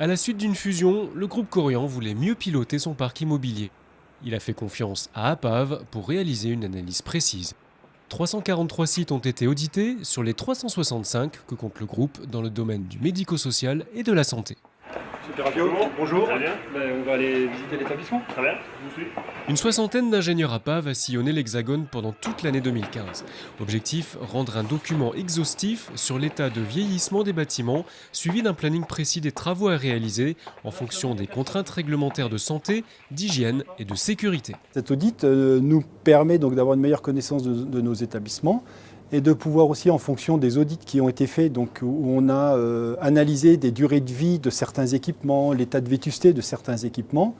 À la suite d'une fusion, le groupe Corian voulait mieux piloter son parc immobilier. Il a fait confiance à APAV pour réaliser une analyse précise. 343 sites ont été audités sur les 365 que compte le groupe dans le domaine du médico-social et de la santé. Bonjour. Très bien. Ben, on va aller visiter l'établissement. Très bien, je vous suis. Une soixantaine d'ingénieurs APA va sillonner l'Hexagone pendant toute l'année 2015. Objectif, rendre un document exhaustif sur l'état de vieillissement des bâtiments, suivi d'un planning précis des travaux à réaliser en fonction des contraintes réglementaires de santé, d'hygiène et de sécurité. Cet audit euh, nous permet donc d'avoir une meilleure connaissance de, de nos établissements et de pouvoir aussi, en fonction des audits qui ont été faits, donc où on a euh, analysé des durées de vie de certains équipements, l'état de vétusté de certains équipements,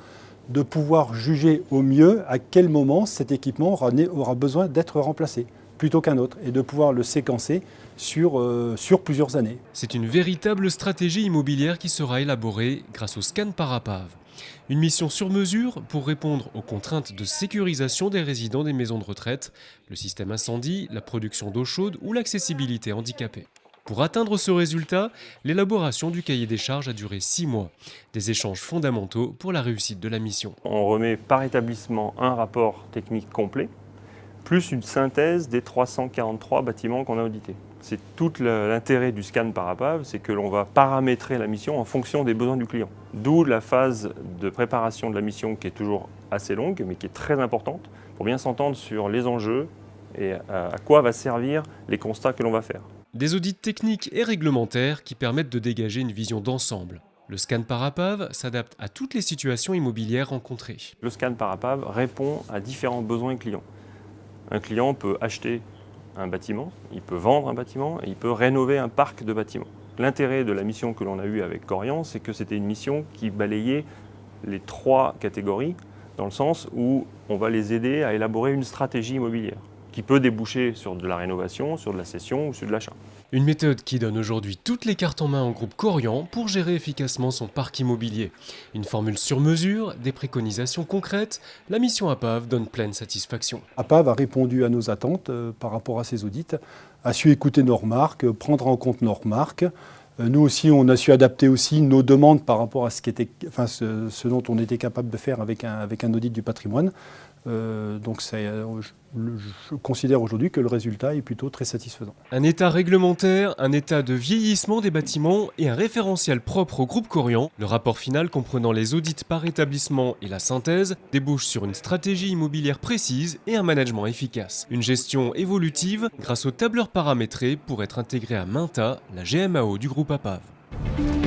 de pouvoir juger au mieux à quel moment cet équipement aura, besoin d'être remplacé plutôt qu'un autre et de pouvoir le séquencer sur, euh, sur plusieurs années. C'est une véritable stratégie immobilière qui sera élaborée grâce au scan par APAV. Une mission sur mesure pour répondre aux contraintes de sécurisation des résidents des maisons de retraite, le système incendie, la production d'eau chaude ou l'accessibilité handicapée. Pour atteindre ce résultat, l'élaboration du cahier des charges a duré six mois. Des échanges fondamentaux pour la réussite de la mission. On remet par établissement un rapport technique complet, plus une synthèse des 343 bâtiments qu'on a audités. C'est tout l'intérêt du scan par APAV, c'est que l'on va paramétrer la mission en fonction des besoins du client. D'où la phase de préparation de la mission qui est toujours assez longue, mais qui est très importante, pour bien s'entendre sur les enjeux et à quoi va servir les constats que l'on va faire. Des audits techniques et réglementaires qui permettent de dégager une vision d'ensemble. Le scan par APAV s'adapte à toutes les situations immobilières rencontrées. Le scan par APAV répond à différents besoins clients. Un client peut acheter un bâtiment, il peut vendre un bâtiment et il peut rénover un parc de bâtiments. L'intérêt de la mission que l'on a eue avec Corian, c'est que c'était une mission qui balayait les trois catégories, dans le sens où on va les aider à élaborer une stratégie immobilière qui peut déboucher sur de la rénovation, sur de la cession ou sur de l'achat. Une méthode qui donne aujourd'hui toutes les cartes en main au groupe Corian pour gérer efficacement son parc immobilier. Une formule sur mesure, des préconisations concrètes, la mission APAV donne pleine satisfaction. APAV a répondu à nos attentes euh, par rapport à ces audits, a su écouter nos remarques, prendre en compte nos remarques. Euh, nous aussi, on a su adapter aussi nos demandes par rapport à ce, dont on était capable de faire avec un, audit du patrimoine. Euh, donc euh, je, je, considère aujourd'hui que le résultat est plutôt très satisfaisant. Un état réglementaire, un état de vieillissement des bâtiments et un référentiel propre au groupe Corian. Le rapport final comprenant les audits par établissement et la synthèse débouche sur une stratégie immobilière précise et un management efficace. Une gestion évolutive grâce aux tableurs paramétrés pour être intégrée à Minta, la GMAO du groupe APAV.